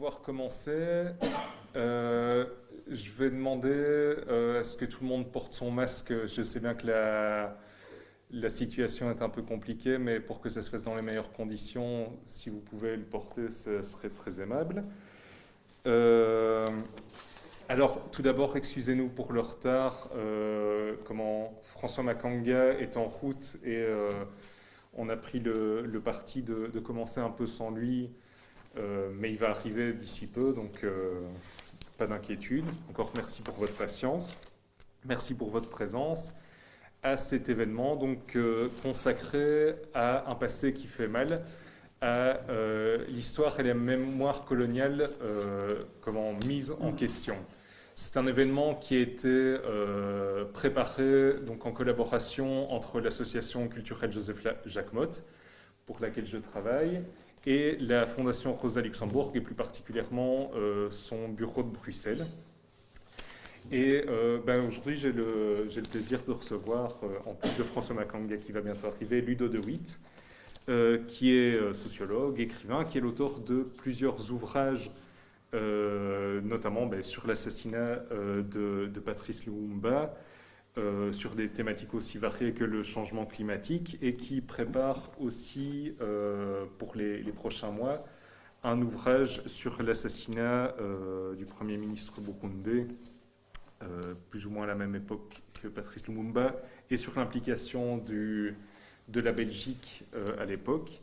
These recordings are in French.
pouvoir commencer. Euh, je vais demander euh, à ce que tout le monde porte son masque? Je sais bien que la, situation est un peu compliquée, mais pour que ça se fasse dans les meilleures conditions, si vous pouvez le porter, ce serait très aimable. Euh, alors, tout d'abord, excusez-nous pour le retard. comment François Makanga est en route et on a pris le, parti de, commencer un peu sans lui euh, mais il va arriver d'ici peu, donc euh, pas d'inquiétude. Encore merci pour votre patience. Merci pour votre présence à cet événement donc euh, consacré à un passé qui fait mal, à l'histoire et la mémoire coloniale comment mise en question. C'est un événement qui a été préparé donc en collaboration entre l'association culturelle Joseph Jacquemot, pour laquelle je travaille, et la Fondation Rosa Luxembourg, et plus particulièrement euh, son bureau de Bruxelles. Et euh, ben, aujourd'hui, j'ai le, le, plaisir de recevoir, euh, en plus de François Makanga qui va bientôt arriver, Ludo de Witt, qui est sociologue, écrivain, qui est l'auteur de plusieurs ouvrages, notamment ben, sur l'assassinat de, de, Patrice Lumumba, euh, sur des thématiques aussi variées que le changement climatique et qui prépare aussi euh, pour les, prochains mois un ouvrage sur l'assassinat euh, du Premier ministre burundais, plus ou moins à la même époque que Patrice Lumumba, et sur l'implication de la Belgique à l'époque.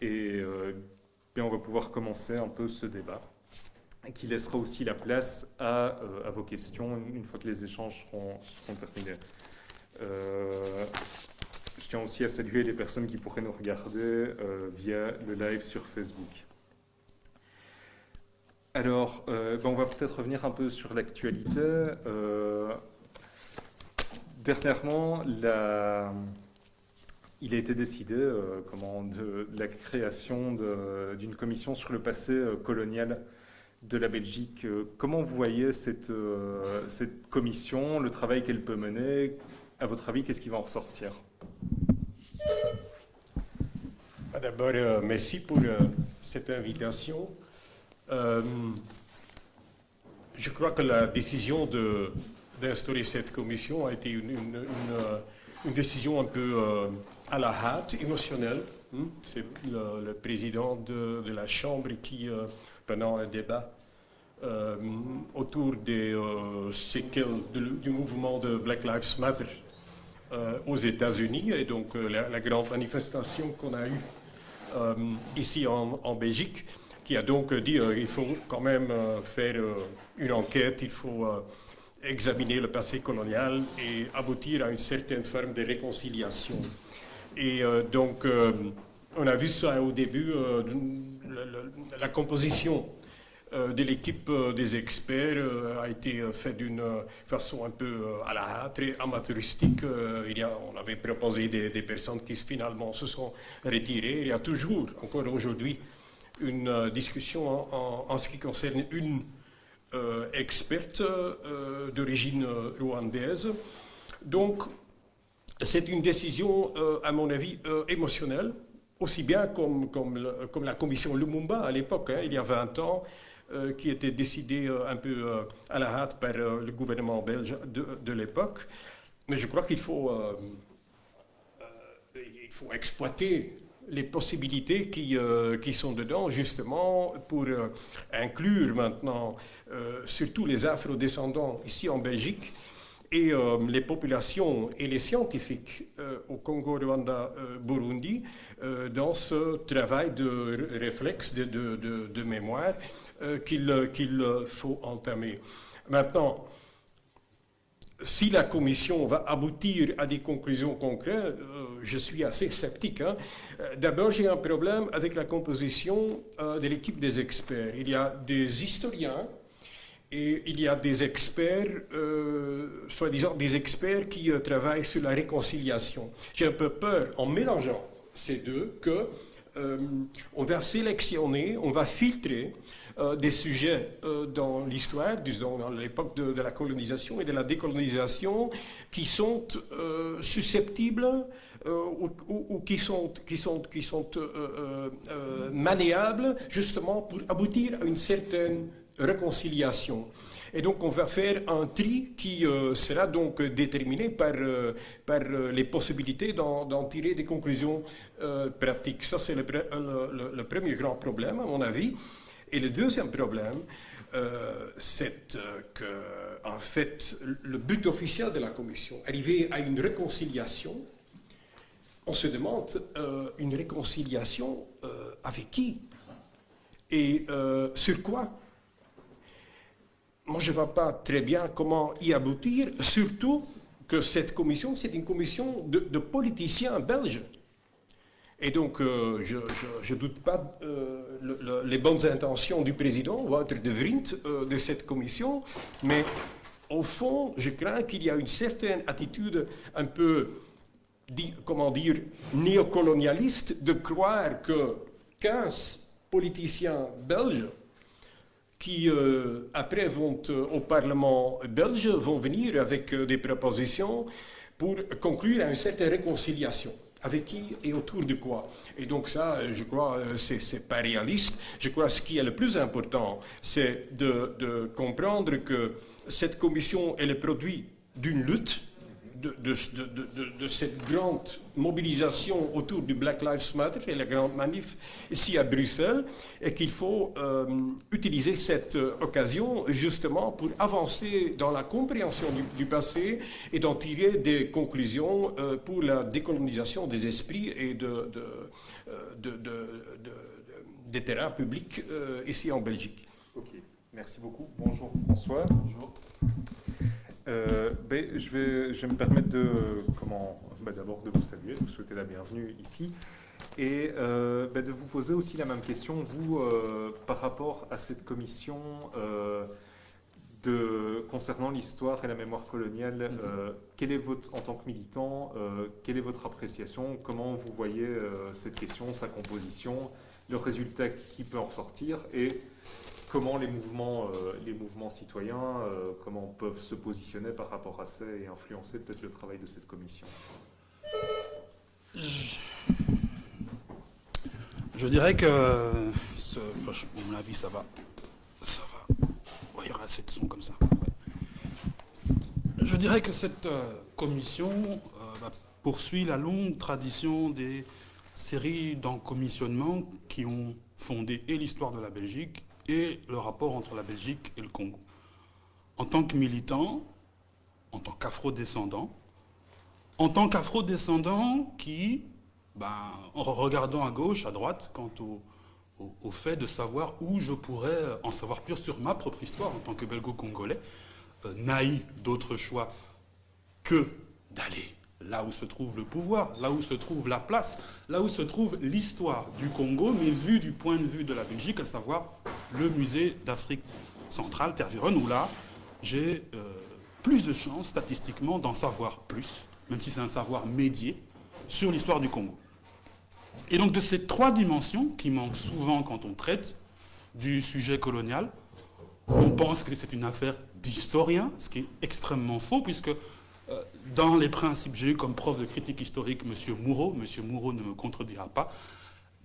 Et on va pouvoir commencer un peu ce débat qui laissera aussi la place à, euh, à, vos questions une fois que les échanges seront, terminés. Euh, je tiens aussi à saluer les personnes qui pourraient nous regarder euh, via le live sur Facebook. Alors, ben, on va peut-être revenir un peu sur l'actualité. dernièrement, il a été décidé comment, de, la création d'une commission sur le passé colonial de la Belgique. Euh, comment vous voyez cette, euh, cette commission, le travail qu'elle peut mener? À votre avis, qu'est-ce qui va en ressortir? Bah, D'abord, euh, merci pour cette invitation. je crois que la décision d'instaurer cette commission a été une, une, décision un peu à la hâte, émotionnelle. Hmm? C'est le, président de, de, la Chambre qui pendant un débat euh, autour des euh, du mouvement de Black Lives Matter euh, aux États-Unis et donc la, grande manifestation qu'on a eue ici en, en, Belgique, qui a donc dit qu'il faut quand même faire une enquête, il faut examiner le passé colonial et aboutir à une certaine forme de réconciliation. Et donc, on a vu ça au début, la, composition euh, de l'équipe euh, des experts euh, a été faite d'une façon un peu à la hâte, très amateuristique. il y a, on avait proposé des, personnes qui finalement se sont retirées. Il y a toujours, encore aujourd'hui, une discussion en, ce qui concerne une experte d'origine rwandaise. Donc, c'est une décision, à mon avis, émotionnelle aussi bien comme, la commission Lumumba à l'époque, hein, il y a 20 ans, euh, qui était décidée euh, un peu euh, à la hâte par le gouvernement belge de, l'époque. Mais je crois qu'il faut, exploiter les possibilités qui sont dedans, justement, pour inclure maintenant surtout les afro-descendants ici en Belgique, et euh, les populations et les scientifiques euh, au Congo, Rwanda, euh, Burundi dans ce travail de réflexe, de, mémoire qu'il faut entamer. Maintenant, si la commission va aboutir à des conclusions concrètes, je suis assez sceptique. Hein. D'abord, j'ai un problème avec la composition de l'équipe des experts. Il y a des historiens et il y a des experts, euh, soi-disant des experts qui euh, travaillent sur la réconciliation. J'ai un peu peur, en mélangeant ces deux, que euh, va sélectionner, on va filtrer des sujets dans l'histoire, dans l'époque de, la colonisation et de la décolonisation, qui sont susceptibles ou, qui sont, qui maniables justement pour aboutir à une certaine réconciliation. Et donc on va faire un tri qui euh, sera donc déterminé par, euh, par euh, les possibilités d'en tirer des conclusions pratiques. Ça c'est le, premier grand problème à mon avis. Et le deuxième problème, c'est que en fait le but officiel de la Commission, arriver à une réconciliation, on se demande une réconciliation avec qui? Et sur quoi? Moi, je ne vois pas très bien comment y aboutir, surtout que cette commission, c'est une commission de, politiciens belges. Et donc, euh, je ne doute pas euh, les bonnes intentions du président, Wouter de Vriend, euh, de cette commission, mais au fond, je crains qu'il y a une certaine attitude un peu, comment dire, néocolonialiste de croire que 15 politiciens belges qui euh, après vont euh, au Parlement belge, vont venir avec euh, des propositions pour conclure une certaine réconciliation. Avec qui et autour de quoi? Et donc ça, je crois, c'est pas réaliste. Je crois que ce qui est le plus important, c'est de comprendre que cette commission est le produit d'une lutte de, cette grande mobilisation autour du Black Lives Matter et la grande manif ici à Bruxelles, et qu'il faut euh, utiliser cette euh, occasion justement pour avancer dans la compréhension du, passé et d'en tirer des conclusions euh, pour la décolonisation des esprits et de, des terrains publics ici en Belgique. Ok, merci beaucoup. Bonjour François. Bonjour. Euh, ben, je, vais, je, vais, me permettre de, comment, ben, d'abord de vous saluer, de vous souhaiter la bienvenue ici, et euh, ben, de vous poser aussi la même question, vous, euh, par rapport à cette commission de, concernant l'histoire et la mémoire coloniale, mm-hmm. est votre, en tant que militant, quelle est votre appréciation Comment vous voyez cette question, sa composition, le résultat qui peut en ressortir et comment les mouvements, euh, les mouvements citoyens, euh, peuvent se positionner par rapport à ça et influencer peut-être le travail de cette commission je... dirais que, ce, à mon avis, ça va. Ça va. il y aura assez de sons comme ça. Je dirais que cette euh, commission bah, poursuit la longue tradition des séries d'encommissionnements qui ont fondé et l'histoire de la Belgique le rapport entre la Belgique et le Congo. En tant que militant, en tant qu'afro-descendant, en tant qu'afro-descendant qui, en regardant à gauche, à droite, quant au, fait de savoir où je pourrais en savoir plus sur ma propre histoire en tant que belgo-congolais, euh, naï d'autre choix que d'aller là où se trouve le pouvoir, là où se trouve la place, là où se trouve l'histoire du Congo, mais vue du point de vue de la Belgique, à savoir le musée d'Afrique centrale, Tervuren, où là, j'ai euh, plus de chances statistiquement d'en savoir plus, même si c'est un savoir médié, sur l'histoire du Congo. Et donc de ces trois dimensions qui manquent souvent quand on traite du sujet colonial, on pense que c'est une affaire d'historien, ce qui est extrêmement faux, puisque dans les principes, j'ai eu comme prof de critique historique M. Moureau, M. Moureau ne me contredira pas,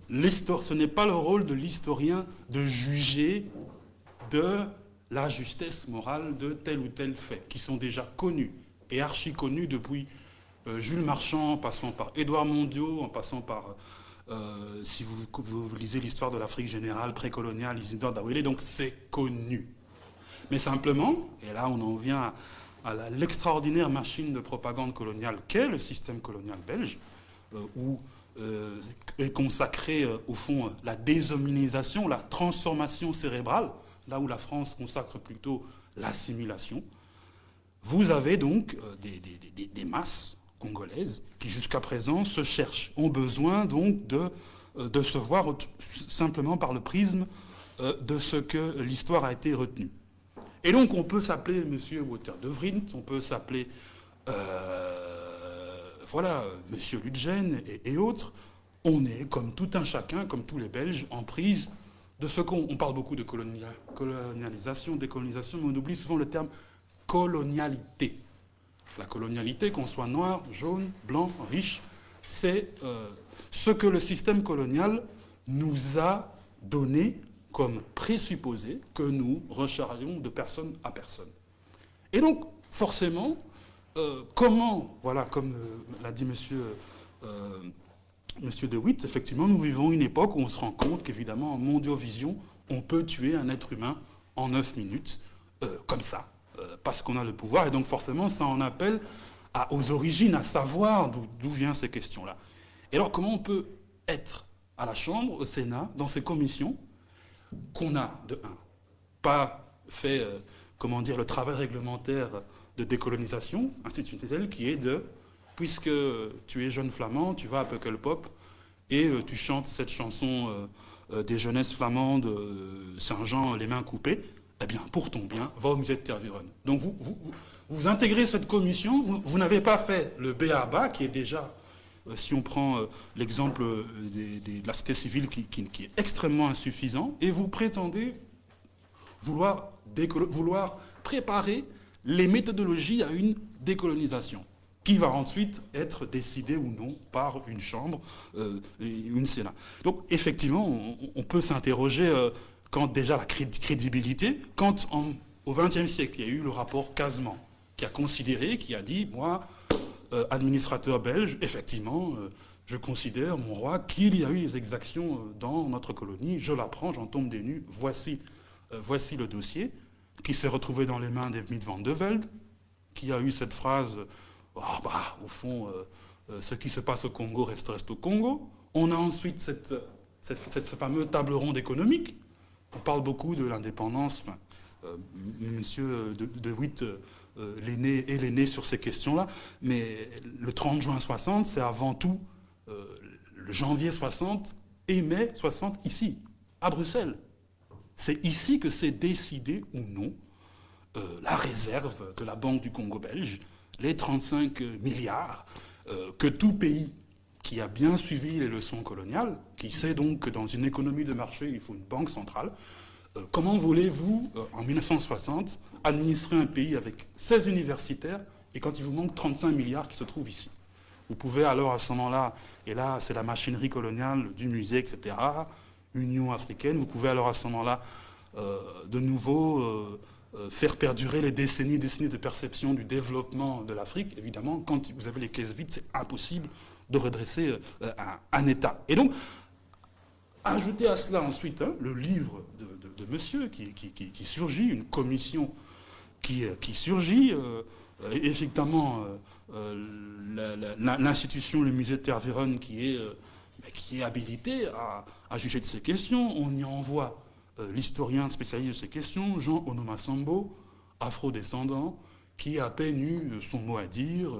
ce n'est pas le rôle de l'historien de juger de la justesse morale de tel ou tel fait, qui sont déjà connus et archi connus depuis euh, Jules Marchand, en passant par Édouard Mondiaux, en passant par, euh, si vous, vous, lisez l'histoire de l'Afrique générale précoloniale, Isidore Dawele, donc c'est connu. Mais simplement, et là on en vient à l'extraordinaire machine de propagande coloniale qu'est le système colonial belge, euh, où euh, est consacrée euh, au fond la déshominisation, la transformation cérébrale, là où la France consacre plutôt l'assimilation. Vous avez donc des, masses congolaises qui jusqu'à présent se cherchent, ont besoin donc de se voir simplement par le prisme de ce que l'histoire a été retenue. Et donc on peut s'appeler M. Water de Vrint, on peut s'appeler euh, voilà, M. Ludgen et, autres. On est, comme tout un chacun, comme tous les Belges, en prise de ce qu'on parle beaucoup de colonialisation, décolonisation, mais on oublie souvent le terme colonialité. La colonialité, qu'on soit noir, jaune, blanc, riche, c'est euh, ce que le système colonial nous a donné comme présupposé que nous recharrions de personne à personne. Et donc, forcément, euh, comment, voilà, comme euh, l'a dit monsieur, monsieur De Witt, effectivement, nous vivons une époque où on se rend compte qu'évidemment, en mondiovision, on peut tuer un être humain en 9 minutes, comme ça, parce qu'on a le pouvoir, et donc forcément, ça en appelle aux origines, à savoir d'où viennent ces questions-là. Et alors, comment on peut être à la Chambre, au Sénat, dans ces commissions, qu'on a, de un, pas fait, euh, comment dire, le travail réglementaire de décolonisation institutionnelle qui est de, puisque tu es jeune flamand, tu vas à Peukelpop et euh, tu chantes cette chanson euh, des jeunesses flamandes, Saint-Jean, les mains coupées, eh bien, pour ton bien, va au musée de Tervuren. Donc, vous, vous, intégrez cette commission, vous, n'avez pas fait le BABA, qui est déjà, si on prend euh, l'exemple euh, de la cité civile, qui, est extrêmement insuffisant, et vous prétendez vouloir, vouloir préparer les méthodologies à une décolonisation qui va ensuite être décidée ou non par une Chambre, une Sénat. Donc effectivement, on, peut s'interroger quand déjà la crédibilité, quand au XXe siècle, il y a eu le rapport Casement, qui a considéré, qui a dit, moi, euh, administrateur belge, effectivement, euh, je considère, mon roi, qu'il y a eu des exactions euh, dans notre colonie, je l'apprends, j'en tombe des nues, voici, voici le dossier, qui s'est retrouvé dans les mains des van de Velde, qui a eu cette phrase, oh, bah, au fond, ce qui se passe au Congo reste, reste au Congo. On a ensuite cette, cette, fameuse table ronde économique, on parle beaucoup de l'indépendance. Monsieur de, Witt l'aîné et l'aîné sur ces questions-là, mais le 30 juin 60, c'est avant tout euh, le janvier 60 et mai 60 ici, à Bruxelles. C'est ici que c'est décidé ou non la réserve de la Banque du Congo belge, les 35 milliards que tout pays qui a bien suivi les leçons coloniales, qui sait donc que dans une économie de marché, il faut une banque centrale, euh, comment voulez-vous, euh, en 1960, administrer un pays avec 16 universitaires et quand il vous manque 35 milliards qui se trouvent ici? Vous pouvez alors à ce moment-là, et là c'est la machinerie coloniale du musée, etc., Union africaine, vous pouvez alors à ce moment-là euh, de nouveau faire perdurer les décennies et décennies de perception du développement de l'Afrique. Évidemment, quand vous avez les caisses vides, c'est impossible de redresser un, un, État. Et donc, ajouter à cela ensuite hein, le livre de, monsieur qui, surgit, une commission qui, euh, surgit, euh, effectivement euh, l'institution, le musée de Tervuren qui est, qui est habilité à, juger de ces questions. On y envoie l'historien spécialiste de ces questions, Jean Onomasambo, afro-descendant, qui a à peine eu son mot à dire,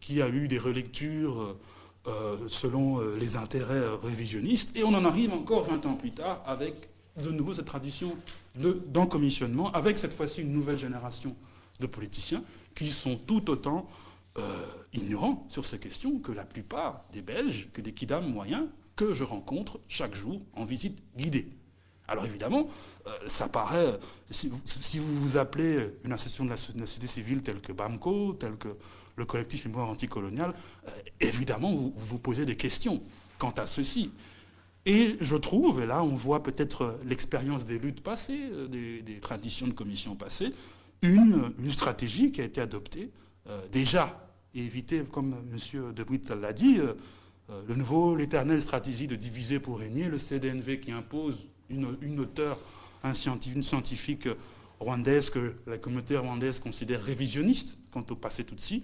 qui a eu des relectures selon les intérêts révisionnistes, et on en arrive encore 20 ans plus tard avec de nouveau cette tradition d'encommissionnement, avec cette fois-ci une nouvelle génération de politiciens qui sont tout autant euh, ignorants sur ces questions que la plupart des Belges, que des Kidam moyens que je rencontre chaque jour en visite guidée. Alors évidemment, euh, ça paraît, si vous, vous appelez une association de la, société civile telle que BAMCO, telle que le collectif Mémoire anticoloniale, euh, évidemment vous vous posez des questions quant à ceci. Et je trouve, et là on voit peut-être l'expérience des luttes passées, euh, des, traditions de commission passées, une, stratégie qui a été adoptée euh, déjà et éviter, comme M. Debruit l'a dit, euh, le nouveau, l'éternelle stratégie de diviser pour régner, le CDNV qui impose une, une un une scientifique rwandaise que la communauté rwandaise considère révisionniste quant au passé Tutsi,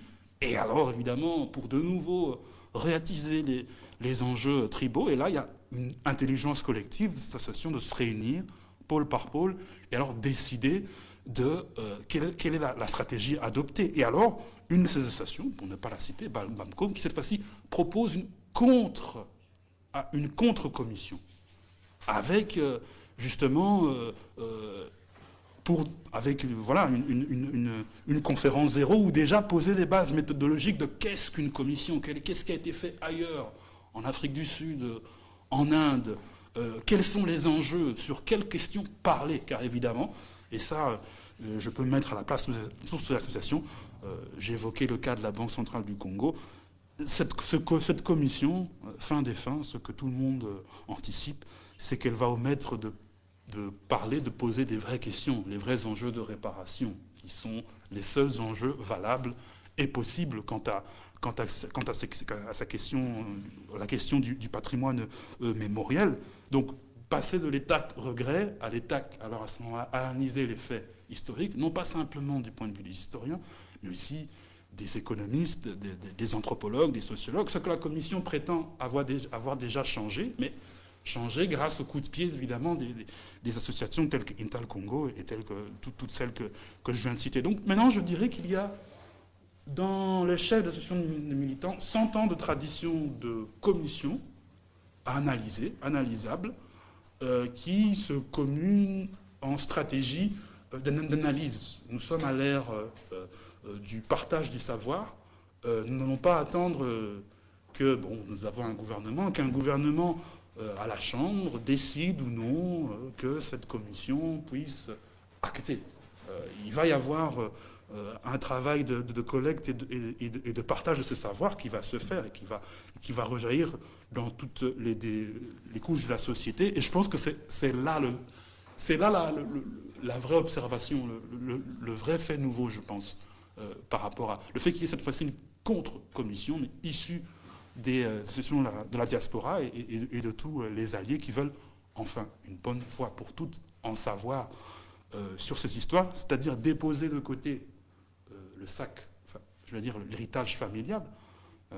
et alors évidemment pour de nouveau réattiser les, les enjeux tribaux, et là il y a une intelligence collective cette association de se réunir pôle par pôle et alors décider de euh, quelle, est, la, stratégie adoptée. Et alors, une de ces associations, pour ne pas la citer, BAMCOM, qui cette fois-ci propose une contre, une contre-commission avec euh, justement euh, pour, avec voilà, une, une, conférence zéro où déjà poser des bases méthodologiques de qu'est-ce qu'une commission, qu'est-ce qui a été fait ailleurs, en Afrique du Sud, en Inde, quels sont les enjeux, sur quelles questions parler, car évidemment, et ça, je peux me mettre à la place de l'association, j'ai évoqué le cas de la Banque centrale du Congo, cette, cette, commission, fin des fins, ce que tout le monde anticipe, c'est qu'elle va omettre de de parler, de poser des vraies questions, les vrais enjeux de réparation, qui sont les seuls enjeux valables et possibles quant à, quant à, sa question, euh, la question du, patrimoine euh, mémoriel. Donc, passer de l'état regret à l'état, alors à ce moment-là, analyser les faits historiques, non pas simplement du point de vue des historiens, mais aussi des économistes, des, anthropologues, des sociologues, ce que la Commission prétend avoir avoir déjà changé, mais changer grâce au coup de pied, évidemment, des, associations telles qu'Intal Congo et telles que toutes, celles que, je viens de citer. Donc maintenant, je dirais qu'il y a dans les chefs d'associations de militants 100 ans de tradition de commission à analyser, analysable, euh, qui se communent en stratégie euh, d'analyse. Nous sommes à l'ère euh, du partage du savoir. nous n'allons pas attendre que bon, nous avons un gouvernement, qu'un gouvernement à la Chambre décide ou non euh, que cette commission puisse acter. Euh, il va y avoir un travail de, collecte et de, partage de ce savoir qui va se faire et qui va, qui va rejaillir dans toutes les, couches de la société. Et je pense que c'est là, le, là la, vraie observation, le, vrai fait nouveau, je pense, par rapport à le fait qu'il y ait cette fois-ci une contre-commission, mais issue des associations euh, de la diaspora et, de tous euh, les alliés qui veulent enfin, une bonne fois pour toutes, en savoir euh, sur ces histoires, c'est-à-dire déposer de côté le sac, je veux dire l'héritage familial,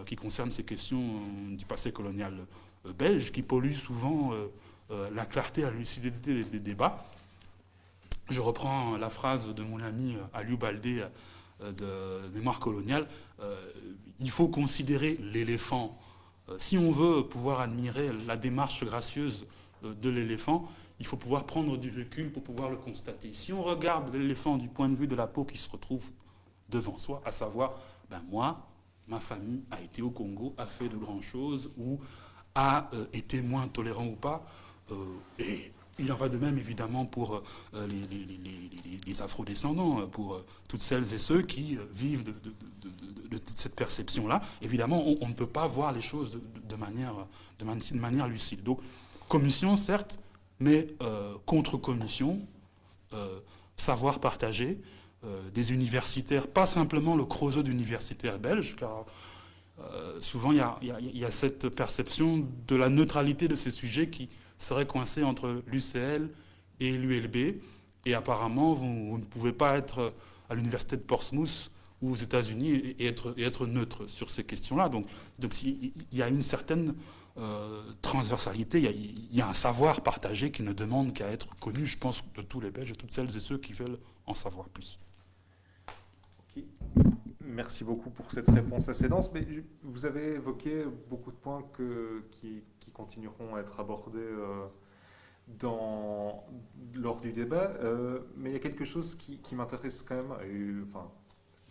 qui concerne ces questions du passé colonial belge, qui pollue souvent la clarté et la lucidité des, débats. Je reprends la phrase de mon ami Aliou Baldé de mémoire coloniale, il faut considérer l'éléphant. Euh, si on veut pouvoir admirer la démarche gracieuse euh, de l'éléphant, il faut pouvoir prendre du recul pour pouvoir le constater. Si on regarde l'éléphant du point de vue de la peau qui se retrouve devant soi, à savoir, ben moi, ma famille a été au Congo, a fait de grandes choses, ou a euh, été moins tolérant ou pas, et il en va de même évidemment pour euh, les, afro-descendants, euh, pour euh, toutes celles et ceux qui vivent de, cette perception-là. Évidemment, on, ne peut pas voir les choses de, manière, de, manière lucide. Donc, commission, certes, mais contre-commission, savoir partagé, des universitaires, pas simplement le creusot d'universitaires belges, car souvent il y, a cette perception de la neutralité de ces sujets qui serait coincé entre l'UCL et l'ULB. Et apparemment, vous, ne pouvez pas être à l'université de Portsmouth ou aux États-Unis et être, neutre sur ces questions-là. Donc, donc il y a une certaine euh, transversalité, il y, a, un savoir partagé qui ne demande qu'à être connu, je pense, de tous les Belges et toutes celles et ceux qui veulent en savoir plus. Merci beaucoup pour cette réponse assez dense. Mais vous avez évoqué beaucoup de points que, qui, continueront à être abordés euh, dans, lors du débat. Euh, mais il y a quelque chose qui, m'intéresse quand même, enfin,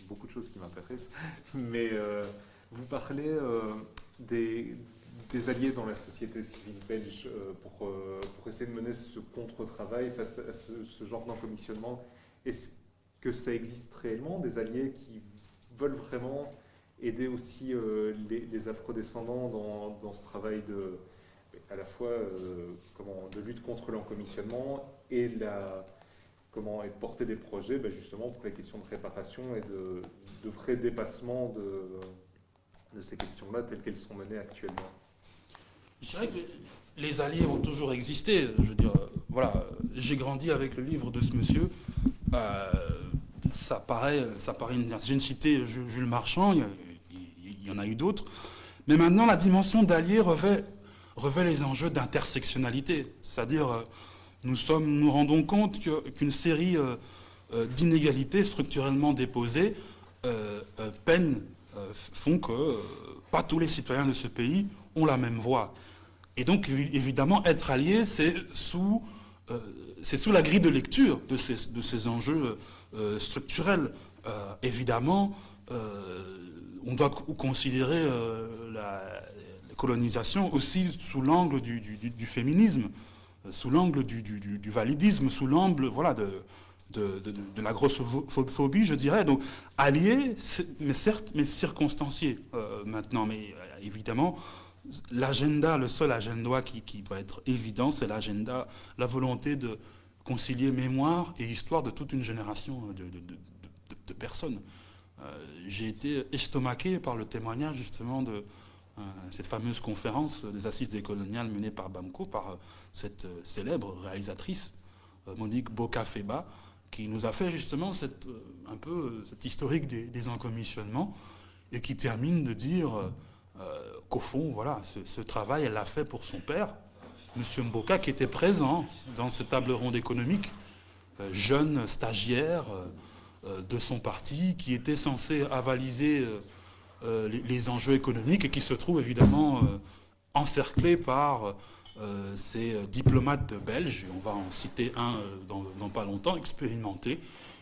beaucoup de choses qui m'intéressent, mais euh, vous parlez des, alliés dans la société civile belge pour, pour, essayer de mener ce contre-travail face à ce, genre d'encommissionnement. Est-ce que ça existe réellement, des alliés qui veulent vraiment aider aussi les, les afrodescendants dans, dans, ce travail de, à la fois euh, de lutte contre l'encommissionnement et la, comment, et de porter des projets ben, justement pour les questions de réparation et de, de vrais dépassements de, de ces questions-là telles qu'elles sont menées actuellement. Je dirais que les alliés ont toujours existé. Je veux dire, voilà, j'ai grandi avec le livre de ce monsieur. Euh, ça paraît, ça paraît une, j'ai cité Jules Marchand, il y, en a eu d'autres. Mais maintenant, la dimension d'allié revêt revêt les enjeux d'intersectionnalité. C'est-à-dire, euh, nous, sommes, nous rendons compte qu'une série euh, euh, d'inégalités structurellement déposées peinent, font que pas tous les citoyens de ce pays ont la même voix. Et donc, évidemment, être allié, c'est sous, sous la grille de lecture de ces, de ces enjeux structurels. évidemment, on doit considérer la, colonisation aussi sous l'angle du, féminisme, sous l'angle du, validisme, sous l'angle voilà, de, la grossophobie, je dirais. Donc allié, mais certes, mais circonstancié maintenant. Mais évidemment, l'agenda, le seul agenda qui, va être évident, c'est l'agenda, la volonté de concilier mémoire et histoire de toute une génération de, personnes. Euh, j'ai été estomaqué par le témoignage justement de euh, cette fameuse conférence des assises décoloniales menée par BAMCO, par euh, cette célèbre réalisatrice, Monique Bocafeba, qui nous a fait justement un peu cette historique des, des encommissionnements et qui termine de dire qu'au fond, voilà, ce, ce travail, elle l'a fait pour son père, M. Mboka, qui était présent dans cette table ronde économique, euh, jeune stagiaire euh, euh, de son parti, qui était censé avaliser les enjeux économiques et qui se trouve évidemment encerclé par ces diplomates belges, on va en citer un dans, pas longtemps, expérimentés,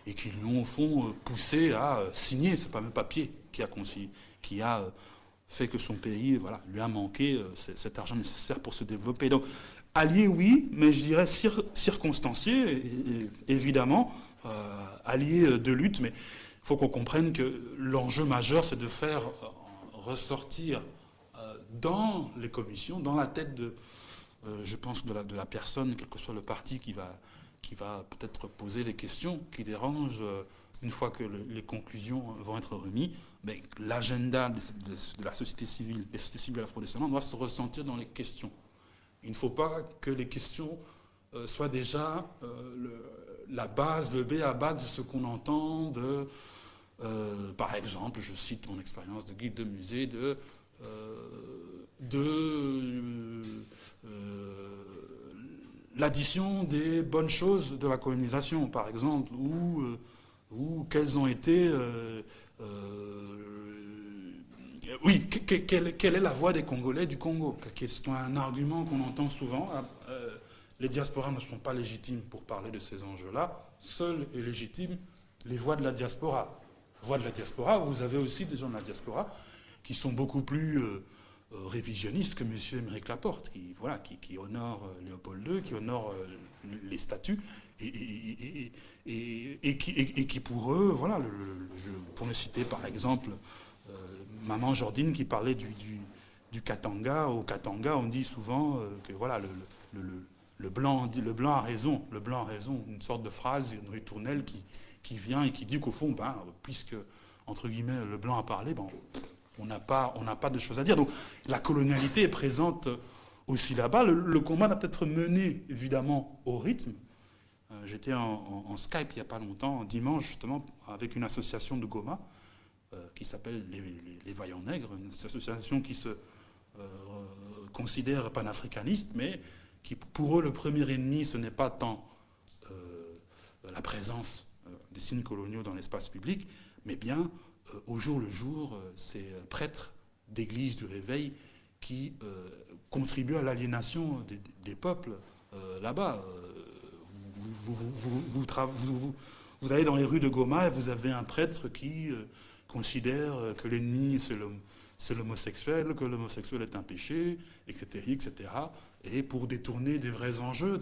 et qui lui ont au fond poussé à signer ce fameux papier qui a, qui a fait que son pays voilà, lui a manqué euh, cet argent nécessaire pour se développer. Donc, allié, oui, mais je dirais circonstancié, évidemment, euh, allié euh, de lutte, mais faut qu'on comprenne que l'enjeu majeur, c'est de faire ressortir dans les commissions, dans la tête de, je pense, de la, de la, personne, quel que soit le parti qui va, qui va peut-être poser les questions qui dérangent une fois que les conclusions vont être remises, l'agenda de, la société civile, les sociétés civiles afro-descendantes doit se ressentir dans les questions. Il ne faut pas que les questions euh, soient déjà euh, la base, le B à bas de ce qu'on entend de, euh, par exemple, je cite mon expérience de guide de musée, de, de l'addition des bonnes choses de la colonisation, par exemple, ou ou quels ont été... Euh, euh, oui, quelle, est la voix des Congolais du Congo C'est un argument qu'on entend souvent. Euh, les diasporas ne sont pas légitimes pour parler de ces enjeux-là. Seules et légitimes les voix de la diaspora. Voix de la diaspora, vous avez aussi des gens de la diaspora qui sont beaucoup plus révisionnistes que M. Émeric Laporte, qui, voilà, qui, honore Léopold II, qui honore les statuts, et, qui, pour eux, voilà, pour ne citer par exemple euh, Maman Jordine qui parlait du, Katanga, au Katanga on dit souvent euh, que voilà, le, blanc, le blanc a raison, le blanc a raison, une sorte de phrase, une ritournelle qui, qui vient et qui dit qu'au fond, ben, puisque, entre guillemets, le blanc a parlé, ben, on n'a pas, pas de choses à dire. Donc la colonialité est présente aussi là-bas. Le, combat doit être mené, évidemment, au rythme, euh, j'étais en, Skype il n'y a pas longtemps, dimanche justement, avec une association de Goma euh, qui s'appelle les, Vaillants Nègres, une association qui se euh, considère panafricaniste, mais qui pour eux le premier ennemi ce n'est pas tant la présence des signes coloniaux dans l'espace public, mais bien au jour le jour ces prêtres d'église du réveil qui contribuent à l'aliénation des, peuples là-bas. Vous, vous, allez dans les rues de Goma et vous avez un prêtre qui euh, considère que l'ennemi c'est l'homosexuel, que l'homosexuel est un péché, etc., etc. Et pour détourner des vrais enjeux,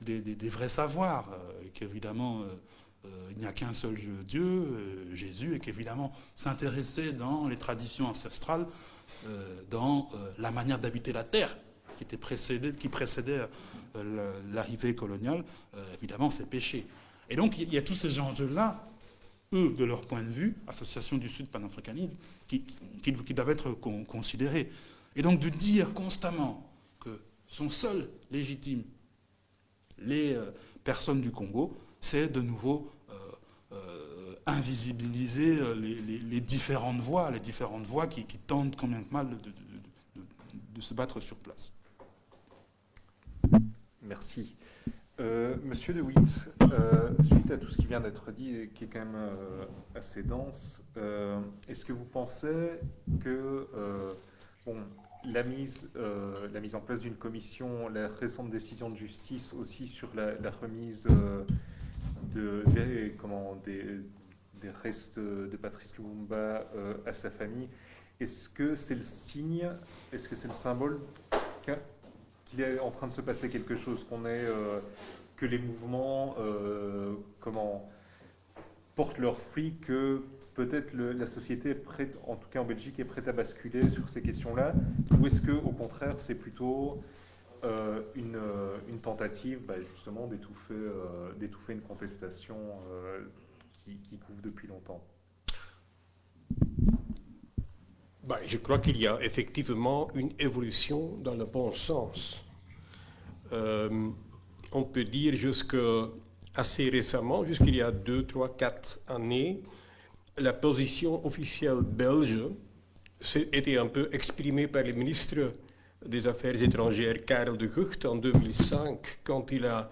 des, vrais savoirs, euh, qu'évidemment euh, il n'y a qu'un seul Dieu, Jésus, et qu'évidemment s'intéresser dans les traditions ancestrales, dans la manière d'habiter la terre, qui, était précédée, qui précédait euh, l'arrivée coloniale, euh, évidemment, c'est péché. Et donc, il y a tous ces enjeux-là, eux, de leur point de vue, Association du Sud panafricaniste, qui, doivent être considérés. Et donc, de dire constamment que sont seuls légitimes les euh, personnes du Congo, c'est de nouveau invisibiliser les, différentes voix, les différentes voix qui, tentent quand même mal de se battre sur place. Merci. Euh, Monsieur De Witt, euh, suite à tout ce qui vient d'être dit et qui est quand même euh, assez dense, est-ce que vous pensez que bon, la, mise, la mise en place d'une commission, la récente décision de justice aussi sur la, remise de, des, comment, des, restes de Patrice Lumumba à sa famille. Est-ce que c'est le signe, est-ce que c'est le symbole qu'il est en train de se passer quelque chose, qu'on est, que les mouvements, comment, portent leurs fruits, que peut-être la société est prête, en tout cas en Belgique, est prête à basculer sur ces questions-là Ou est-ce que, au contraire, c'est plutôt euh, une, euh, tentative bah, justement d'étouffer euh, d'étouffer une contestation qui, qui, couvre depuis longtemps? Bah, Je crois qu'il y a effectivement une évolution dans le bon sens. on peut dire jusque assez récemment, jusqu'il y a deux, trois, quatre années, la position officielle belge était un peu exprimée par le ministre des Affaires étrangères Karel de Gucht en 2005, quand il a,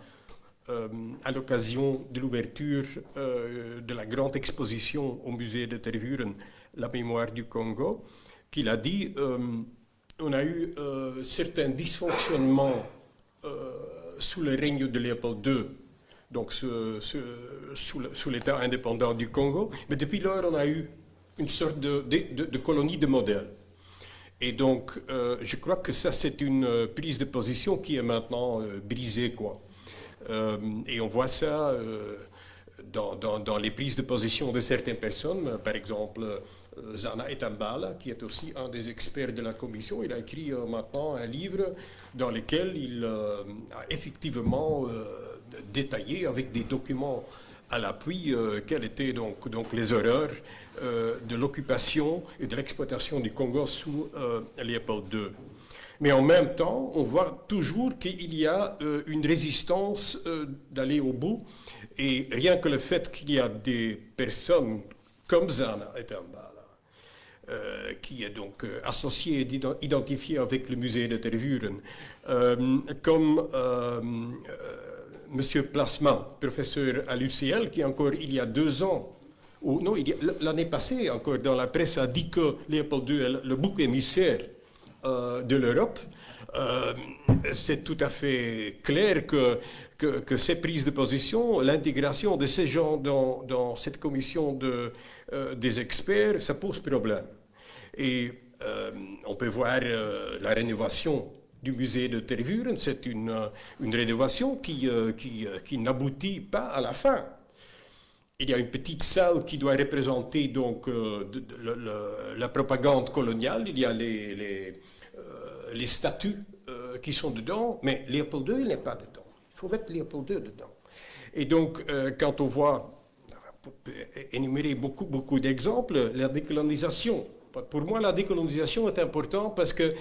euh, à l'occasion de l'ouverture euh, de la grande exposition au musée de Tervuren, La mémoire du Congo, qu'il a dit euh, on a eu certains dysfonctionnements sous le règne de Léopold II donc sous l'État indépendant du Congo. Mais depuis lors, on a eu une sorte de, colonie de modèle. Et donc, euh, je crois que ça, c'est une euh, prise de position qui est maintenant euh, brisée, quoi. et on voit ça dans, les prises de position de certaines personnes. Par exemple, Zana Etambala, qui est aussi un des experts de la commission, il a écrit maintenant un livre dans lequel il a effectivement détaillé avec des documents à l'appui euh, quelles étaient donc, les horreurs euh, de l'occupation et de l'exploitation du Congo sous euh, Léopold II. Mais en même temps, on voit toujours qu'il y a une résistance d'aller au bout. Et rien que le fait qu'il y a des personnes comme Zana et euh, qui est donc associé et identifié avec le musée de Tervuren, comme M. Plasma, professeur à l'UCL, qui encore il y a deux ans, ou non, l'année passée encore, dans la presse a dit que Léopold II le bouc émissaire euh, de l'Europe. Euh, c'est tout à fait clair que, ces prises de position, l'intégration de ces gens dans, cette commission de, euh, des experts, ça pose problème. Et on peut voir la rénovation du musée de Tervuren. C'est une, une, rénovation qui, qui n'aboutit pas à la fin. Il y a une petite salle qui doit représenter donc la propagande coloniale. Il y a les, les statues qui sont dedans, mais Léopold II, n'est pas dedans. Il faut mettre Léopold II dedans. Et donc, quand on voit, pour énumérer beaucoup, beaucoup d'exemples, la décolonisation. Pour moi, la décolonisation est importante parce que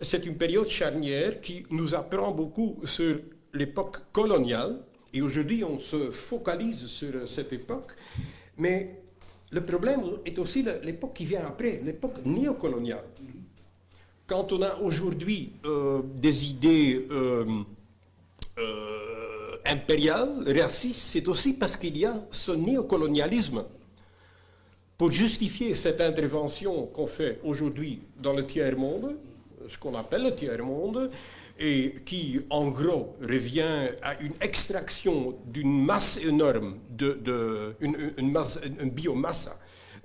c'est une période charnière qui nous apprend beaucoup sur l'époque coloniale. Et aujourd'hui, on se focalise sur cette époque. Mais le problème est aussi l'époque qui vient après, l'époque néocoloniale. Quand on a aujourd'hui euh, des idées euh, euh, impériales, racistes, c'est aussi parce qu'il y a ce néocolonialisme. Pour justifier cette intervention qu'on fait aujourd'hui dans le tiers-monde, ce qu'on appelle le tiers-monde, et qui, en gros, revient à une extraction d'une masse énorme, de, une, une biomasse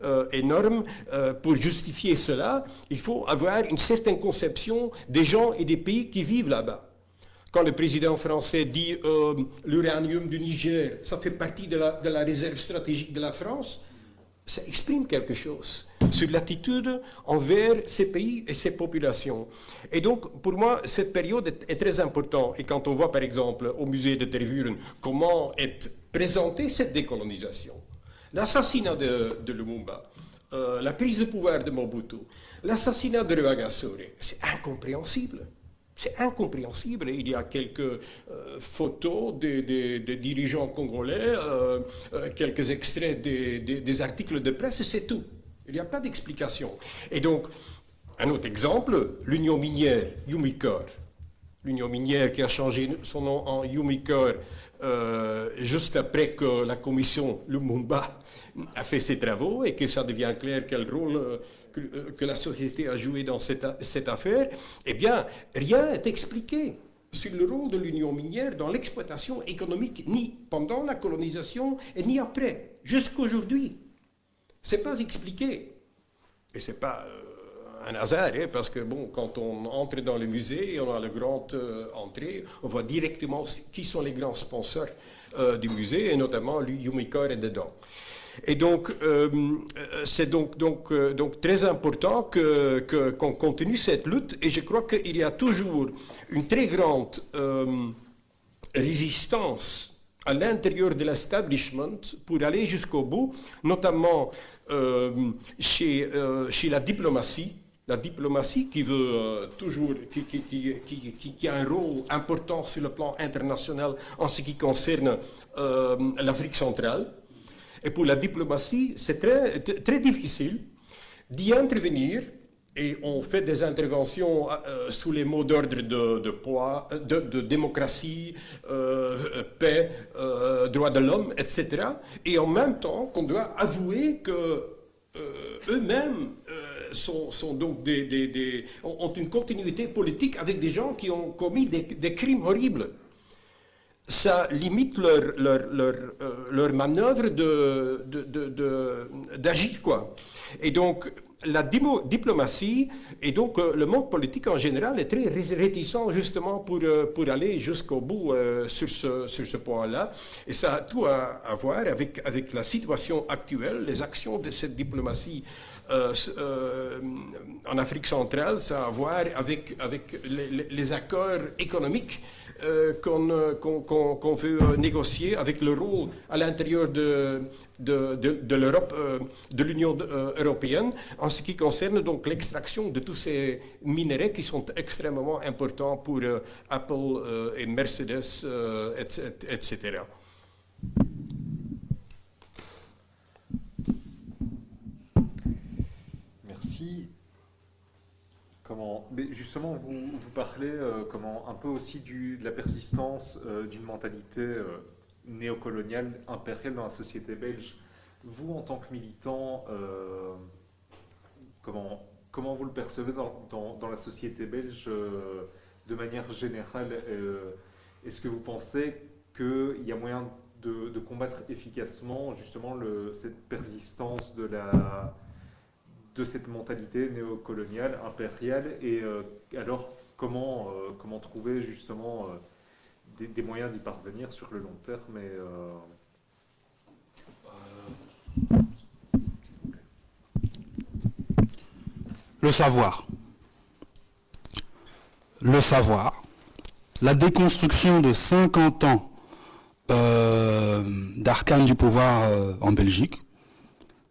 euh, énorme. Euh, pour justifier cela, il faut avoir une certaine conception des gens et des pays qui vivent là-bas. Quand le président français dit euh, l'uranium du Niger, ça fait partie de la réserve stratégique de la France, ça exprime quelque chose sur l'attitude envers ces pays et ces populations. Et donc, pour moi, cette période est, très importante. Et quand on voit, par exemple, au musée de Tervuren, comment est présentée cette décolonisation, l'assassinat de, Lumumba, euh, la prise de pouvoir de Mobutu, l'assassinat de Rwagasore, c'est incompréhensible. C'est incompréhensible. Il y a quelques euh, photos des, dirigeants congolais, euh, quelques extraits des, articles de presse, c'est tout. Il n'y a pas d'explication. Et donc, un autre exemple, l'Union minière, Yumikor. L'Union minière qui a changé son nom en Yumikor juste après que la commission Lumumba a fait ses travaux et que ça devient clair quel rôle euh, que, la société a joué dans cette, cette affaire, eh bien, rien n'est expliqué sur le rôle de l'union minière dans l'exploitation économique, ni pendant la colonisation et ni après, jusqu'aujourd'hui. C'est pas expliqué. Et c'est pas un hasard, hein, parce que bon, quand on entre dans le musée on a la grande entrée, on voit directement qui sont les grands sponsors du musée, et notamment Yumikor est dedans. Et donc, euh, c'est donc, donc, euh, donc, très important qu'on continue cette lutte. Et je crois qu'il y a toujours une très grande euh, résistance à l'intérieur de l'establishment pour aller jusqu'au bout, notamment chez, chez la diplomatie. La diplomatie qui veut toujours, qui, qui, qui, a un rôle important sur le plan international en ce qui concerne l'Afrique centrale. Et pour la diplomatie, c'est très, très difficile d'y intervenir et on fait des interventions euh, sous les mots d'ordre de, de, poids, de, démocratie, euh, paix, euh, droits de l'homme, etc. Et en même temps qu'on doit avouer que eux-mêmes sont, donc des, ont une continuité politique avec des gens qui ont commis des crimes horribles ça limite leur, leur, leur, euh, leur manœuvre d'agir. De, de, quoi. Et donc, la diplomatie et donc euh, le monde politique en général est très réticent justement pour, euh, pour aller jusqu'au bout sur ce, sur ce point-là. Et ça a tout à, voir avec, avec la situation actuelle, les actions de cette diplomatie en Afrique centrale, ça a à voir avec, avec les accords économiques euh, euh, qu'on veut euh, négocier avec le rôle à l'intérieur de, l'Europe, de l'Union européenne, en ce qui concerne donc l'extraction de tous ces minéraux qui sont extrêmement importants pour Apple et Mercedes, etc. mais justement, vous, parlez euh, comment, un peu aussi de la persistance euh, d'une mentalité euh, néocoloniale, impériale dans la société belge. Vous, en tant que militant, comment, comment vous le percevez dans, dans, la société belge de manière générale Est-ce que vous pensez qu'il y a moyen de, combattre efficacement justement cette persistance de la de cette mentalité néocoloniale, impériale, et euh, alors comment, euh, comment trouver justement euh, des, moyens d'y parvenir sur le long terme et, Le savoir. Le savoir. La déconstruction de 50 ans d'arcane du pouvoir en Belgique,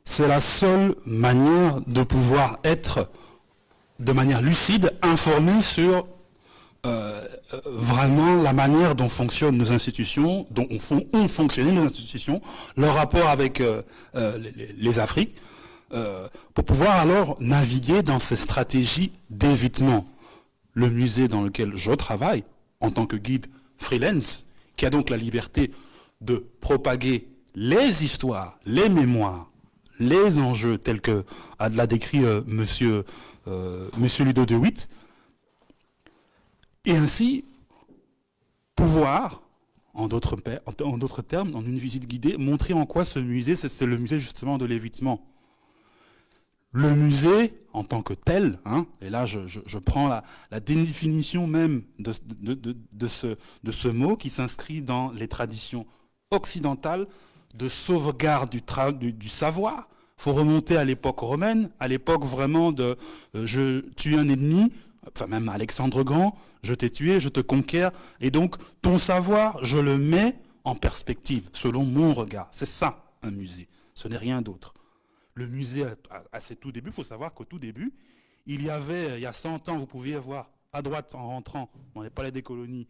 c'est la seule manière de pouvoir être de manière lucide, informé sur euh, vraiment la manière dont fonctionnent nos institutions, dont ont fonctionné nos institutions, leur rapport avec euh, euh, les, Afriques, pour pouvoir alors naviguer dans ces stratégies d'évitement. Le musée dans lequel je travaille, en tant que guide freelance, qui a donc la liberté de propager les histoires, les mémoires, les enjeux tels que l'a décrit euh, monsieur, euh, monsieur Ludo de Witt, et ainsi pouvoir, en d'autres termes, en une visite guidée, montrer en quoi ce musée, c'est le musée justement de l'évitement. Le musée, en tant que tel, hein, et là je, prends la, définition même de ce mot qui s'inscrit dans les traditions occidentales, de sauvegarde du, savoir. Il faut remonter à l'époque romaine, à l'époque vraiment de euh, je tue un ennemi, enfin même Alexandre Grand, je t'ai tué, je te conquiers, et donc ton savoir, je le mets en perspective, selon mon regard. C'est ça, un musée. Ce n'est rien d'autre. Le musée, à, ses tout débuts, il faut savoir qu'au tout début, il y avait, il y a 100 ans, vous pouviez voir à droite en rentrant dans les palais des colonies,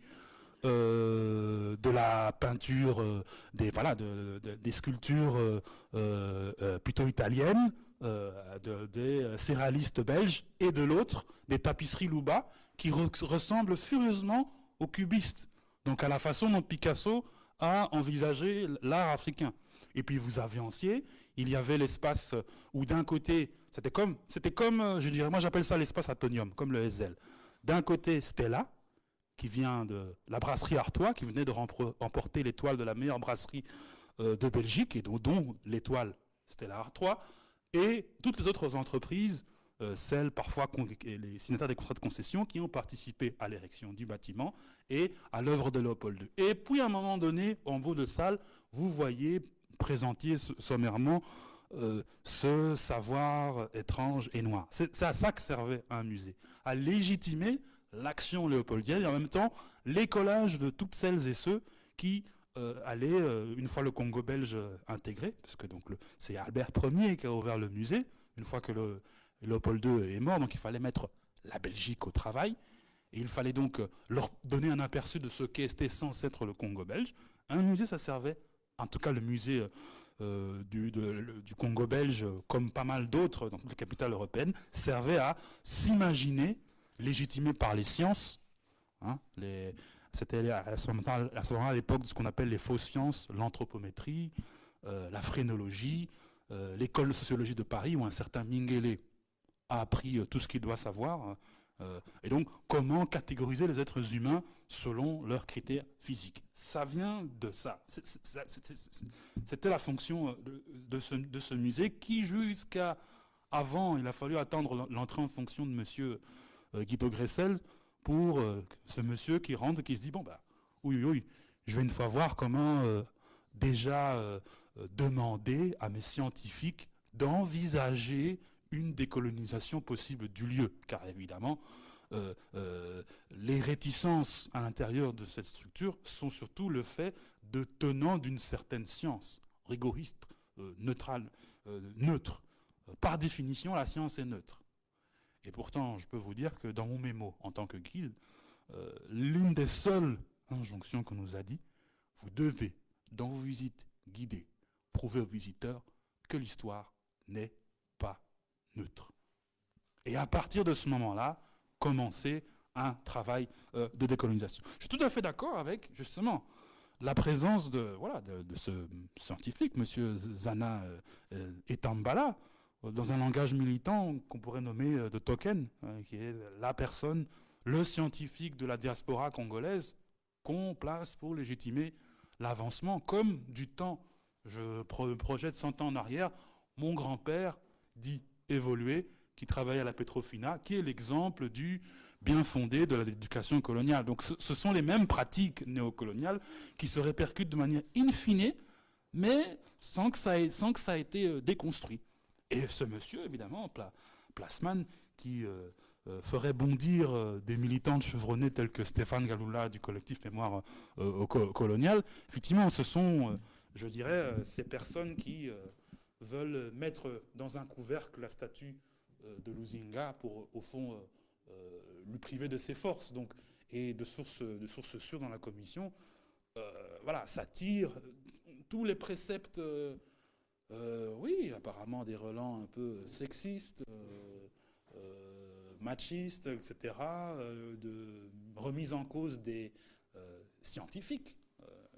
euh, de la peinture, euh, des, voilà, des sculptures euh, plutôt italiennes, des céréalistes belges, et de l'autre, des tapisseries Louba, qui ressemblent furieusement aux cubistes. Donc à la façon dont Picasso a envisagé l'art africain. Et puis vous avanciez, il y avait l'espace où d'un côté, c'était comme, c'était comme, je dirais, moi j'appelle ça l'espace atonium, comme le SL. D'un côté, Stella, qui vient de la brasserie Artois, qui venait de remporter l'étoile de la meilleure brasserie euh, de Belgique, et dont, l'étoile, c'était la Artois. et toutes les autres entreprises, euh, celles parfois les signataires des contrats de concession qui ont participé à l'érection du bâtiment et à l'œuvre de Léopold II. Et puis à un moment donné, en bout de salle, vous voyez présenter sommairement euh, ce savoir étrange et noir. C'est à ça que servait un musée, à légitimer l'action léopoldienne et en même temps l'écolage de toutes celles et ceux qui euh, allaient, euh, une fois le Congo belge intégré, parce que donc c'est Albert Ier qui a ouvert le musée, une fois que le, Léopold II est mort, donc il fallait mettre la Belgique au travail, et il fallait donc leur donner un aperçu de ce qu'était censé être le Congo belge. Un musée, ça servait, en tout cas le musée euh, du, du, Congo belge, comme pas mal d'autres dans toutes les capitales européennes, servait à s'imaginer légitimé par les sciences. Hein, C'était à ce l'époque de ce qu'on appelle les fausses sciences, l'anthropométrie, euh, la phrénologie, euh, l'école de sociologie de Paris, où un certain Mingele a appris tout ce qu'il doit savoir euh, et donc, comment catégoriser les êtres humains selon leurs critères physiques Ça vient de ça. C'était la fonction euh, de, ce, musée qui, jusqu'à avant, il a fallu attendre l'entrée en fonction de M. Euh, Guido Gressel pour ce monsieur qui rentre, qui se dit, bon, bah, oui, oui, je vais une fois voir comment déjà demander à mes scientifiques d'envisager une décolonisation possible du lieu, car évidemment, euh, euh, les réticences à l'intérieur de cette structure sont surtout le fait de tenants d'une certaine science, rigoriste, euh, neutrale, neutre. Par définition, la science est neutre. Et pourtant, je peux vous dire que dans mon mémo, en tant que guide, l'une des seules injonctions qu'on nous a dit, vous devez, dans vos visites guidées, prouver aux visiteurs que l'histoire n'est neutre. Et à partir de ce moment-là, commencer un travail euh, de décolonisation. Je suis tout à fait d'accord avec, justement, la présence de, voilà, de, ce scientifique, M. Zana euh, euh, Etambala, dans un langage militant qu'on pourrait nommer de token, qui est la personne, le scientifique de la diaspora congolaise qu'on place pour légitimer l'avancement, comme du temps, je projette 100 ans en arrière, mon grand-père dit évolué, qui travaille à la Petrofina, qui est l'exemple du bien fondé de l'éducation coloniale. Donc ce, sont les mêmes pratiques néocoloniales qui se répercutent de manière infinie, mais sans que ça ait, sans que ça ait été euh, déconstruit. Et ce monsieur, évidemment, Plasman, qui euh, euh, ferait bondir des militants chevronnés tels que Stéphane Galoula du collectif Mémoire coloniale, effectivement, ce sont, je dirais, ces personnes qui veulent mettre dans un couvercle la statue euh, de Luzinga pour, au fond, euh, euh, lui priver de ses forces. Donc, et de sources de source sûres dans la commission, voilà, ça tire tous les préceptes, oui, apparemment des relents un peu sexistes, machistes, etc., de remise en cause des scientifiques,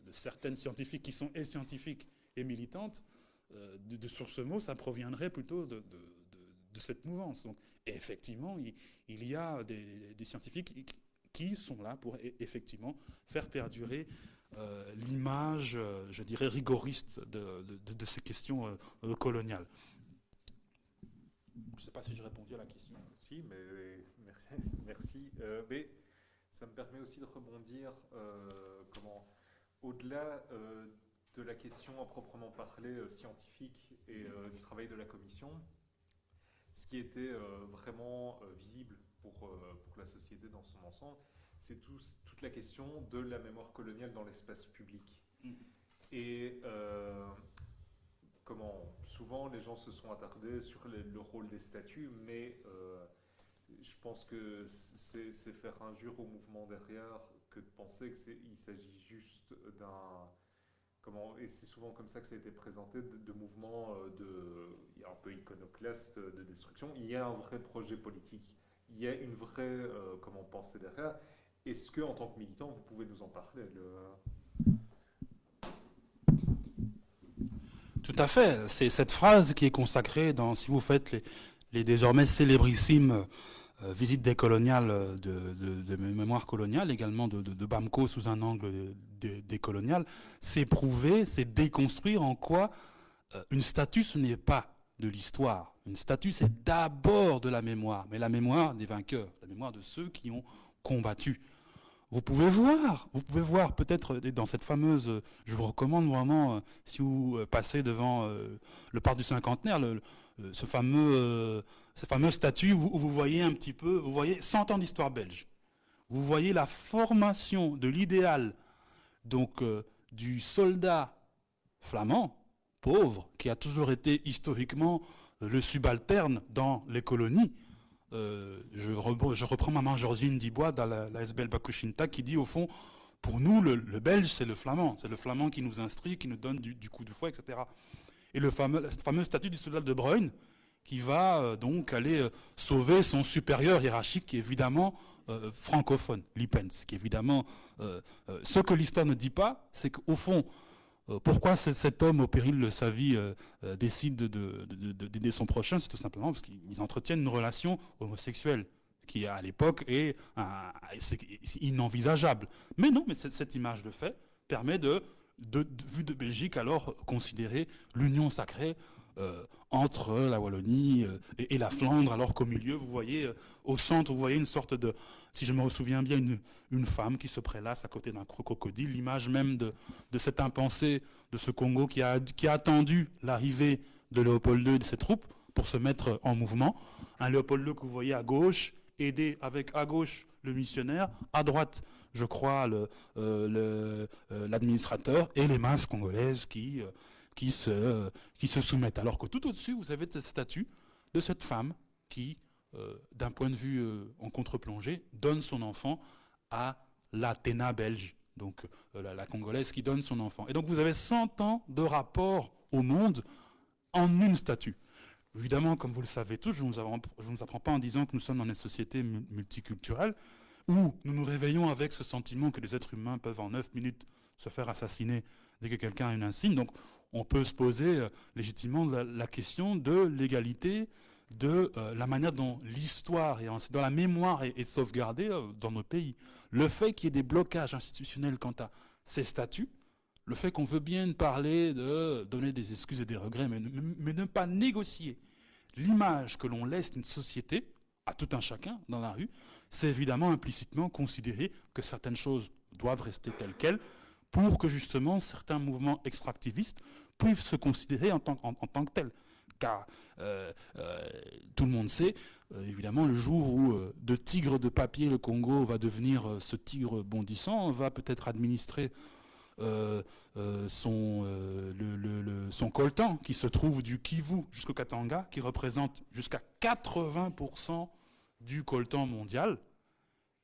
de certaines scientifiques qui sont et scientifiques et militantes, euh, de, sur ce mot, ça proviendrait plutôt de, cette mouvance. Donc, effectivement, il, y a des, scientifiques qui, sont là pour e, effectivement faire perdurer euh, l'image, euh, je dirais, rigoriste de, ces questions coloniales. Je ne sais pas si j'ai répondu à la question. Si, mais merci. merci. mais ça me permet aussi de rebondir comment au-delà de la question à proprement parler euh, scientifique et euh, du travail de la commission, ce qui était euh, vraiment visible pour, pour la société dans son ensemble, c'est toute la question de la mémoire coloniale dans l'espace public. Mm. Et comment souvent les gens se sont attardés sur le, rôle des statuts, mais je pense que c'est faire injure au mouvement derrière que de penser qu'il s'agit juste d'un Comment, et c'est souvent comme ça que ça a été présenté, de, mouvements euh, de, un peu iconoclastes de destruction. Il y a un vrai projet politique, il y a une vraie euh, comment, pensée derrière. Est-ce que, en tant que militant, vous pouvez nous en parler Tout à fait. C'est cette phrase qui est consacrée dans, si vous faites les, désormais célébrissimes euh, visite décoloniale de, de, de, mémoire coloniale, également de, de, Bamco sous un angle décolonial, c'est prouver, c'est déconstruire en quoi euh, une statue, ce n'est pas de l'histoire. Une statue, c'est d'abord de la mémoire, mais la mémoire des vainqueurs, la mémoire de ceux qui ont combattu. Vous pouvez voir, vous pouvez voir peut-être dans cette fameuse, je vous recommande vraiment, euh, si vous euh, passez devant euh, le parc du cinquantenaire, ce fameux, cette fameuse statue où, vous voyez un petit peu, vous voyez 100 ans d'histoire belge. Vous voyez la formation de l'idéal, donc du soldat flamand, pauvre, qui a toujours été historiquement le subalterne dans les colonies, euh, je, reprends maman Georgine Dibois dans la, SBL Bakushinta qui dit au fond, pour nous, le, belge, c'est le flamand. C'est le flamand qui nous instruit, qui nous donne du, coup de foi, etc. Et le fameux, statut du soldat de Bruyne, qui va euh, donc aller euh, sauver son supérieur hiérarchique, qui est évidemment francophone, Lippens, qui évidemment... ce que l'histoire ne dit pas, c'est qu'au fond, pourquoi cet homme, au péril de sa vie, euh, euh, décide d'aider son prochain? C'est tout simplement parce qu'ils entretiennent une relation homosexuelle qui à l'époque est, inenvisageable. Mais non, mais cette, image de fait permet de, de, vue de Belgique, alors considérer l'union sacrée euh, entre la Wallonie euh, et, la Flandre, alors qu'au milieu, vous voyez, euh, au centre, vous voyez une sorte de, si je me souviens bien, une, femme qui se prélasse à côté d'un crocodile, l'image même de, de cet impensé de ce Congo qui a, qui a attendu l'arrivée de Léopold II et de ses troupes pour se mettre en mouvement. Un Léopold II que vous voyez à gauche, aidé avec à gauche le missionnaire, à droite, je crois, l'administrateur le, et les masses congolaises qui qui se, qui se soumettent. Alors que tout au-dessus, vous avez cette statue de cette femme qui, euh, d'un point de vue euh, en contre-plongée, donne son enfant à l'Athéna belge, donc euh, la, Congolaise qui donne son enfant. Et donc vous avez 100 ans de rapport au monde en une statue. Évidemment, comme vous le savez tous, je ne vous, apprends pas en disant que nous sommes dans une société multiculturelle où nous nous réveillons avec ce sentiment que les êtres humains peuvent en 9 minutes se faire assassiner dès que quelqu'un a une insigne. Donc on peut se poser euh, légitimement la, question de l'égalité, de euh, la manière dont l'histoire et dans la mémoire est, sauvegardée euh, dans nos pays. Le fait qu'il y ait des blocages institutionnels quant à ces statuts, le fait qu'on veut bien parler de donner des excuses et des regrets, mais, mais ne pas négocier l'image que l'on laisse d'une société à tout un chacun dans la rue, c'est évidemment implicitement considérer que certaines choses doivent rester telles quelles, pour que justement certains mouvements extractivistes puissent se considérer en tant, que tels. Car euh, euh, tout le monde sait, euh, évidemment, le jour où de tigre de papier le Congo va devenir ce tigre bondissant, va peut-être administrer son, son coltan qui se trouve du Kivu jusqu'au Katanga, qui représente jusqu'à 80% du coltan mondial.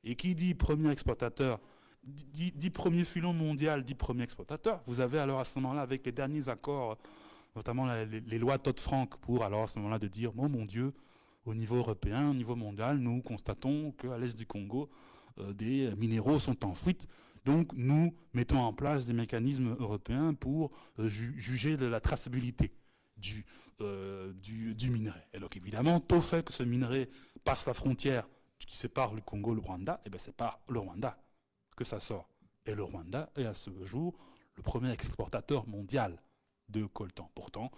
Et qui dit premier exploitateur dix, premiers filons mondiaux, dix premiers exploitateurs. Vous avez alors à ce moment-là, avec les derniers accords, notamment les, lois Todd-Frank, pour alors à ce moment-là de dire, oh mon Dieu, au niveau européen, au niveau mondial, nous constatons qu'à l'est du Congo, euh, des minéraux sont en fuite. Donc nous mettons en place des mécanismes européens pour euh, juger de la traçabilité du, euh, minerai. Et donc évidemment, tout fait que ce minerai passe la frontière qui sépare le Congo et le Rwanda, et eh bien c'est pas le Rwanda que ça sort. Et le Rwanda est à ce jour le premier exportateur mondial de coltan. Pourtant,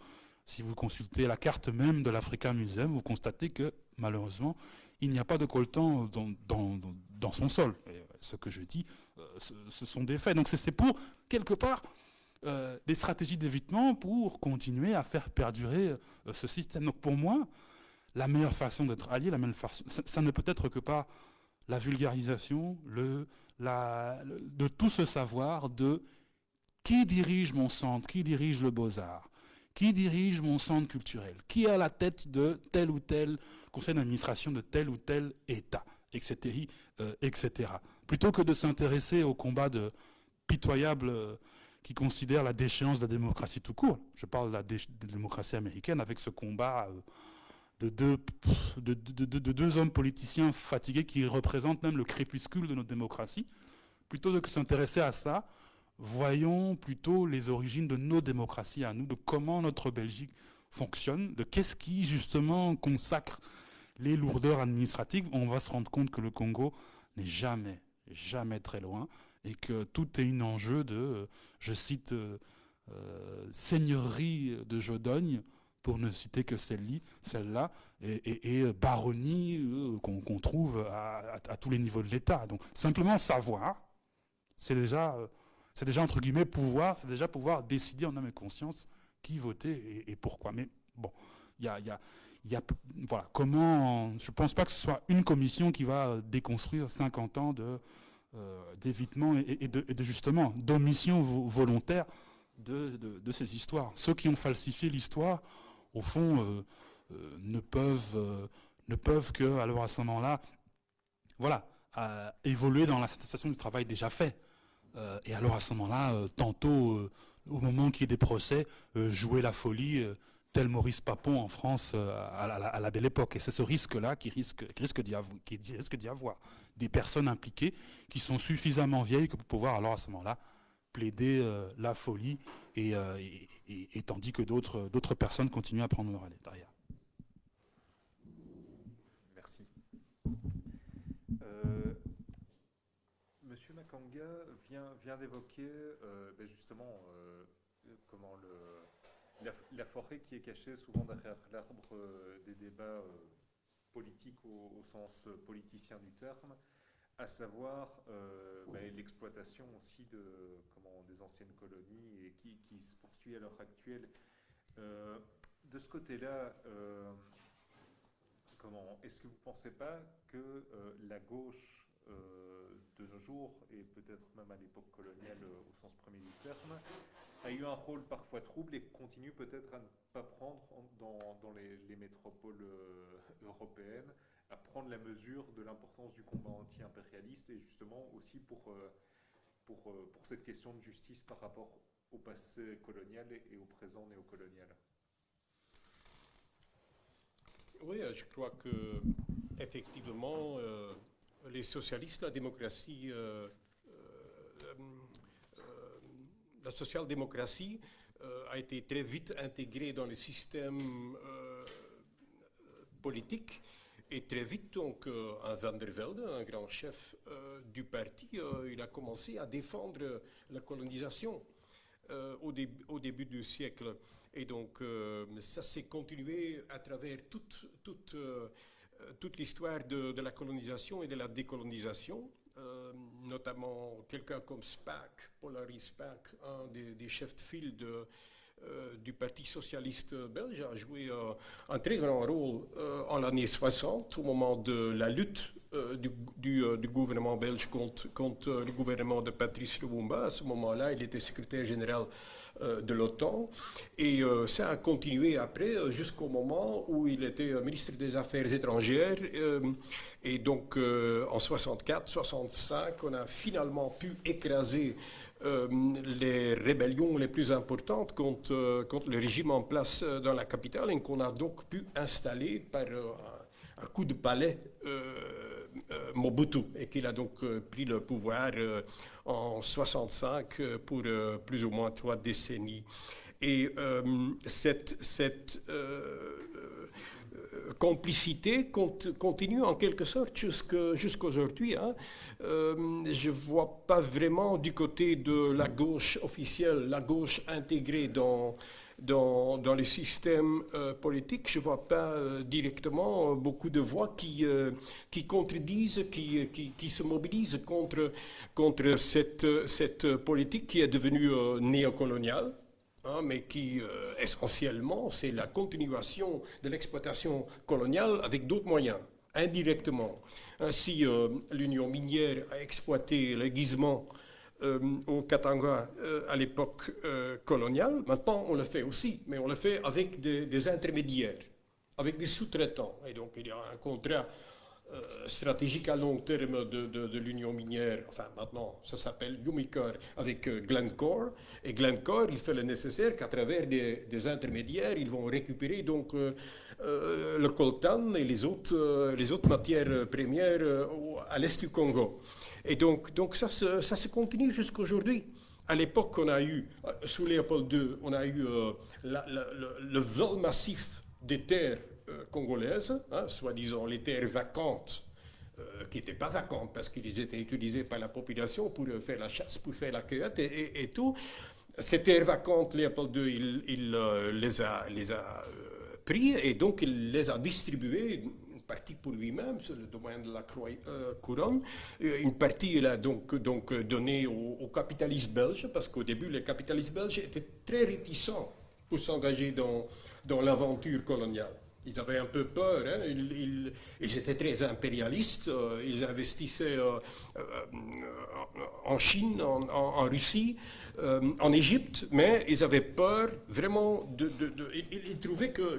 si vous consultez la carte même de l'Africa Museum, vous constatez que malheureusement, il n'y a pas de coltan dans, dans, son sol. Et ce que je dis, euh, ce, sont des faits. Donc c'est pour, quelque part, euh, des stratégies d'évitement pour continuer à faire perdurer euh, ce système. Donc pour moi, la meilleure façon d'être allié, la meilleure façon, ça ne peut être que par la vulgarisation, de tout ce savoir de qui dirige mon centre, qui dirige le beaux-arts, qui dirige mon centre culturel, qui est à la tête de tel ou tel conseil d'administration de tel ou tel État, etc. Euh, etc. Plutôt que de s'intéresser au combat de pitoyable euh, qui considère la déchéance de la démocratie tout court. Je parle de la, démocratie américaine avec ce combat. Euh, de deux, de, deux hommes politiciens fatigués qui représentent même le crépuscule de notre démocratie. Plutôt que de s'intéresser à ça, voyons plutôt les origines de nos démocraties à nous, de comment notre Belgique fonctionne, de qu'est-ce qui justement consacre les lourdeurs administratives. On va se rendre compte que le Congo n'est jamais, jamais très loin et que tout est un enjeu de, je cite, euh, euh, seigneurie de Jodogne pour ne citer que celle-là, et, et, baronnie qu'on trouve à, tous les niveaux de l'État. Donc simplement savoir, c'est déjà, c'est déjà entre guillemets pouvoir, c'est déjà pouvoir décider en âme et conscience qui voter et, pourquoi. Mais bon, il y a, voilà, comment, je ne pense pas que ce soit une commission qui va déconstruire 50 ans de, euh, d'évitement et, de, justement d'omission volontaire de, ces histoires. Ceux qui ont falsifié l'histoire, au fond, euh, euh, ne peuvent ne peuvent que, alors à ce moment-là, voilà, évoluer dans la satisfaction du travail déjà fait. et alors à ce moment-là, tantôt, au moment qu'il y ait des procès, jouer la folie tel Maurice Papon en France euh, à, la, belle époque. Et c'est ce risque-là qui risque, risque d'y avoir, Des personnes impliquées qui sont suffisamment vieilles que pour pouvoir, alors à ce moment-là, plaider euh, la folie, euh, et, tandis que d'autres personnes continuent à prendre leur derrière. Merci. Monsieur Makanga vient, vient d'évoquer ben justement comment le la, forêt qui est cachée souvent derrière l'arbre euh, des débats euh, politiques au, sens politicien du terme, à savoir euh, ben, l'exploitation aussi de, comment, des anciennes colonies et qui, se poursuit à l'heure actuelle. de ce côté-là, comment est-ce que vous ne pensez pas que la gauche euh, de nos jours, et peut-être même à l'époque coloniale euh, au sens premier du terme, a eu un rôle parfois trouble et continue peut-être à ne pas prendre dans, les, métropoles euh, européennes, à prendre la mesure de l'importance du combat anti-impérialiste et justement aussi pour, pour, pour cette question de justice par rapport au passé colonial et au présent néocolonial. Oui, je crois que effectivement, les socialistes, la démocratie, euh, euh, euh, la social-démocratie a été très vite intégrée dans le système politique. Et très vite, donc, un Van der Velde, un grand chef du parti, il a commencé à défendre la colonisation. au, début du siècle. Et donc, ça s'est continué à travers toute, euh, l'histoire de, la colonisation et de la décolonisation, euh, notamment quelqu'un comme Spaak, Polary Spaak, un des, chefs de file de, euh, du Parti socialiste belge, a joué un très grand rôle en l'année 60, au moment de la lutte du, gouvernement belge contre, contre, le gouvernement de Patrice Lumumba. À ce moment-là, il était secrétaire général euh, de l'OTAN. Et euh, ça a continué après euh, jusqu'au moment où il était ministre des Affaires étrangères. et donc en 64-65, on a finalement pu écraser les rébellions les plus importantes contre, contre le régime en place dans la capitale et qu'on a donc pu installer par un, coup de palais euh, Mobutu et qu'il a donc euh, pris le pouvoir euh, en 65 pour plus ou moins trois décennies. Et cette, cette complicité continue en quelque sorte jusqu'à aujourd'hui. Hein. Je ne vois pas vraiment du côté de la gauche officielle, la gauche intégrée dans dans, dans les systèmes euh, politiques, je ne vois pas euh, directement euh, beaucoup de voix qui, qui contredisent, qui, qui, qui, se mobilisent contre, contre cette, cette politique qui est devenue néocoloniale. Hein, mais qui essentiellement c'est la continuation de l'exploitation coloniale avec d'autres moyens, indirectement. Ainsi, l'Union minière a exploité l'aiguisement euh, au Katanga euh, à l'époque euh, coloniale. Maintenant, on le fait aussi, mais on le fait avec des, intermédiaires, avec des sous-traitants. Et donc, il y a un contrat stratégique à long terme de, l'Union minière, enfin maintenant ça s'appelle Umicore avec Glencore, et Glencore il fait le nécessaire qu'à travers des, intermédiaires ils vont récupérer donc le coltan et les autres, les autres matières premières à l'est du Congo. Et donc, donc ça, se, ça se continue jusqu'aujourd'hui. À l'époque, on a eu, euh, sous Léopold II, on a eu euh, le, vol massif des terres euh, congolaises, hein, soi-disant les terres vacantes, qui n'étaient pas vacantes parce qu'ils étaient utilisés par la population pour faire la chasse, pour faire la cueillette et, tout. Ces terres vacantes, Léopold II, il, les a et donc il les a distribués une partie pour lui-même, c'est le domaine de la euh, couronne. Une partie, il a donc, donc donné aux, capitalistes belges, parce qu'au début, les capitalistes belges étaient très réticents pour s'engager dans l'aventure coloniale. Ils avaient un peu peur, hein. ils, étaient très impérialistes, euh, ils investissaient euh, euh, en Chine, en, Russie, en Égypte, mais ils avaient peur vraiment de... ils, trouvaient que,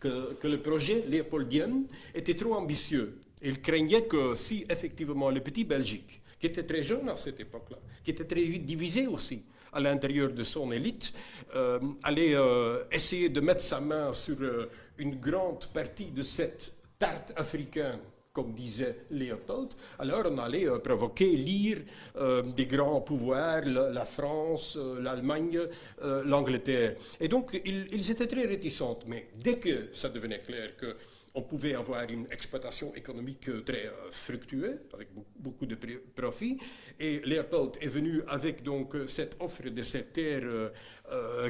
que, le projet léopoldien était trop ambitieux. Ils craignaient que si effectivement le petit Belgique, qui était très jeune à cette époque-là, qui était très divisé aussi, à l'intérieur de son élite, euh, allait euh, essayer de mettre sa main sur euh, une grande partie de cette tarte africaine comme disait Léopold, alors on allait provoquer l'ire des grands pouvoirs, la, France, l'Allemagne, l'Angleterre. Et donc, ils, étaient très réticents. Mais dès que ça devenait clair que on pouvait avoir une exploitation économique euh, très euh, fructueuse, avec beaucoup de profits. Et Léopold est venu avec donc euh, cette offre de cette terre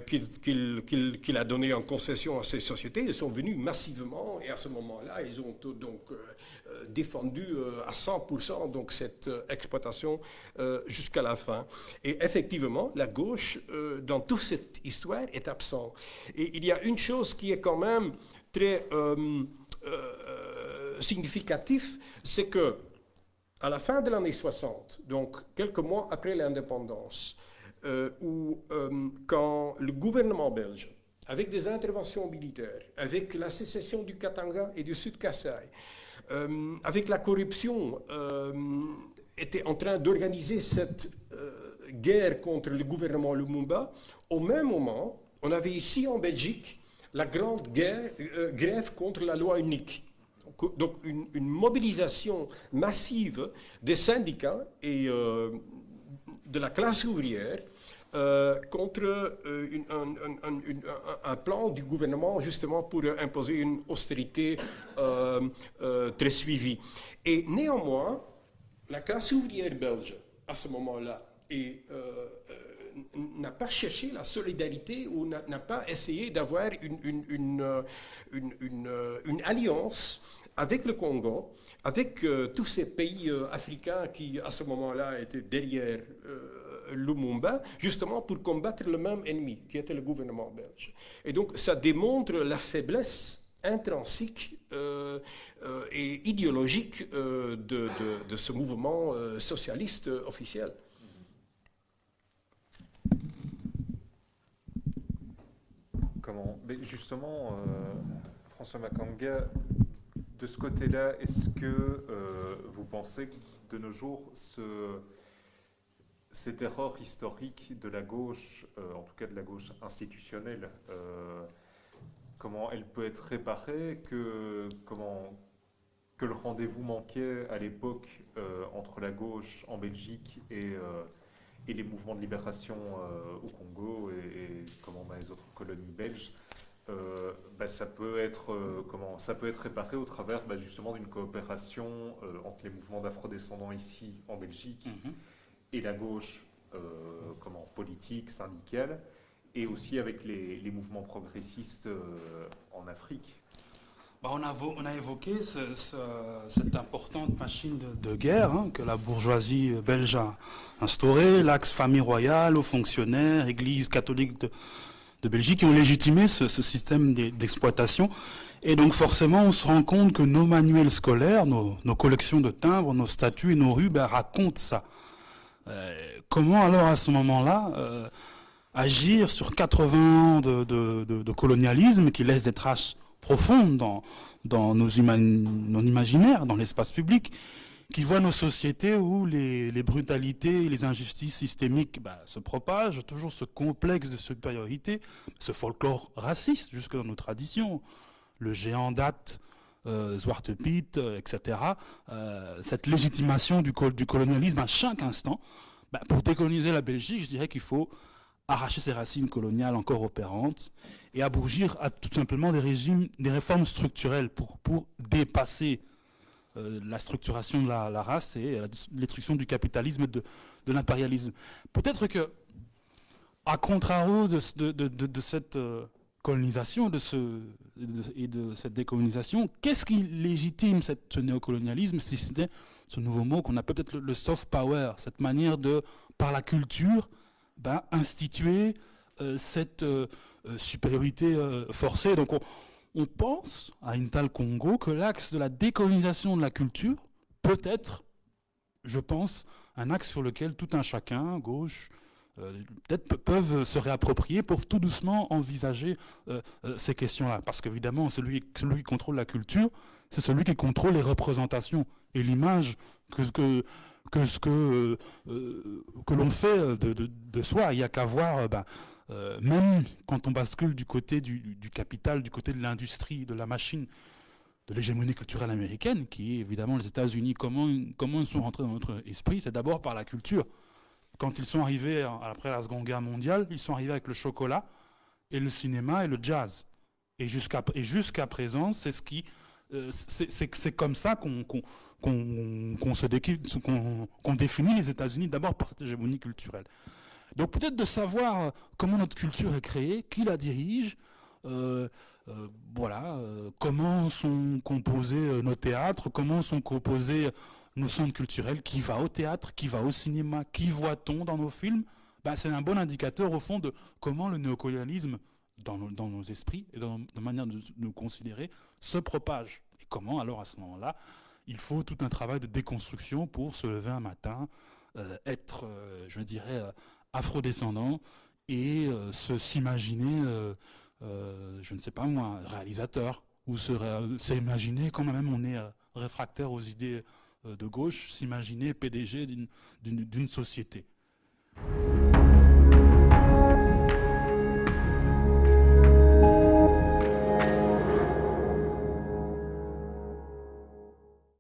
qu'il a donnée en concession à ces sociétés. Ils sont venus massivement et à ce moment-là, ils ont donc défendu à 100% donc cette exploitation jusqu'à la fin. Et effectivement, la gauche, dans toute cette histoire, est absente. Et il y a une chose qui est quand même très euh, significatif, c'est que à la fin de l'année 60, donc quelques mois après l'indépendance, euh, où euh, quand le gouvernement belge, avec des interventions militaires, avec la sécession du Katanga et du Sud Kassai, avec la corruption, était en train d'organiser cette guerre contre le gouvernement Lumumba, au même moment, on avait ici en Belgique la grande euh, grève contre la loi unique. Donc une, mobilisation massive des syndicats et euh, de la classe ouvrière euh, contre un, plan du gouvernement justement pour imposer une austérité très suivie. Et néanmoins, la classe ouvrière belge, à ce moment-là, et n'a pas cherché la solidarité ou n'a pas essayé d'avoir euh, euh, une, alliance avec le Congo, avec euh, tous ces pays africains qui, à ce moment-là, étaient derrière Lumumba, justement pour combattre le même ennemi, qui était le gouvernement belge. Et donc, ça démontre la faiblesse intrinsique et idéologique de, ce mouvement socialiste officiel. Mais justement, euh, François Makanga, de ce côté-là, est-ce que euh, vous pensez que de nos jours, ce, cette erreur historique de la gauche, euh, en tout cas de la gauche institutionnelle, comment elle peut être réparée, que le rendez-vous manquait à l'époque entre la gauche en Belgique et et les mouvements de libération au Congo et, comment dans les autres colonies belges, euh, bah, ça, peut être, euh, comment, ça peut être réparé au travers bah, justement d'une coopération euh, entre les mouvements d'afro-descendants ici en Belgique mhm. et la gauche comment, politique, syndicale, et aussi avec les, les mouvements progressistes en Afrique. Bah, on, a, évoqué cette importante machine de, guerre hein, que la bourgeoisie belge a instaurée, l'axe famille royale, aux fonctionnaires, église catholique de, Belgique qui ont légitimé ce, système d'exploitation. Et donc forcément, on se rend compte que nos manuels scolaires, nos, collections de timbres, nos statuts et nos rues ben, racontent ça. Euh, comment alors à ce moment-là euh, agir sur 80 ans de, colonialisme qui laisse des traces profondes dans, nos, imaginaires, dans l'espace public qui voit nos sociétés où les, brutalités et les injustices systémiques bah, se propagent, toujours ce complexe de supériorité, ce folklore raciste jusque dans nos traditions, le géant date, euh, Zwarte Piet, euh, etc., euh, cette légitimation du, du, colonialisme à chaque instant. Bah, pour décoloniser la Belgique, je dirais qu'il faut arracher ses racines coloniales encore opérantes et abougir à tout simplement des régimes, des réformes structurelles pour, pour dépasser euh, la structuration de la, race et la destruction du capitalisme, de, de l'impérialisme. Peut-être que, à contrario de, de, cette euh, colonisation de ce, et de cette décolonisation, qu'est-ce qui légitime ce néocolonialisme, si c'était ce nouveau mot qu'on appelle peut-être le, soft power, cette manière de, par la culture, ben, instituer euh, cette euh, euh, supériorité forcée. Donc on, pense à Intal Congo que l'axe de la décolonisation de la culture peut être, je pense, un axe sur lequel tout un chacun, gauche, peut-être peuvent se réapproprier pour tout doucement envisager ces questions-là. Parce qu'évidemment, celui, qui contrôle la culture, c'est celui qui contrôle les représentations et l'image que, que ce que, que l'on fait de, soi. Il n'y a qu'à voir ben, euh, même quand on bascule du côté du, capital, du côté de l'industrie, de la machine, de l'hégémonie culturelle américaine, qui est évidemment les États-Unis, comment, comment ils sont rentrés dans notre esprit C'est d'abord par la culture. Quand ils sont arrivés après la Seconde Guerre mondiale, ils sont arrivés avec le chocolat et le cinéma et le jazz. Et jusqu'à jusqu'à présent, c'est ce qui euh, c'est comme ça qu'on définit les États-Unis d'abord par cette hégémonie culturelle. Donc peut-être de savoir euh, comment notre culture est créée, qui la dirige, euh, euh, voilà, comment sont composés nos théâtres, comment sont composés nos centres culturels, qui va au théâtre, qui va au cinéma, qui voit-on dans nos films? Ben, C'est un bon indicateur au fond de comment le néocolonialisme dans nos, esprits et dans nos manières de nous considérer se propage. Et comment alors à ce moment-là, il faut tout un travail de déconstruction pour se lever un matin, être, je dirais, afrodescendant et euh, se s'imaginer, euh, euh, je ne sais pas moi, réalisateur, ou s'imaginer quand même on est réfractaire aux idées de gauche, s'imaginer PDG d'une société.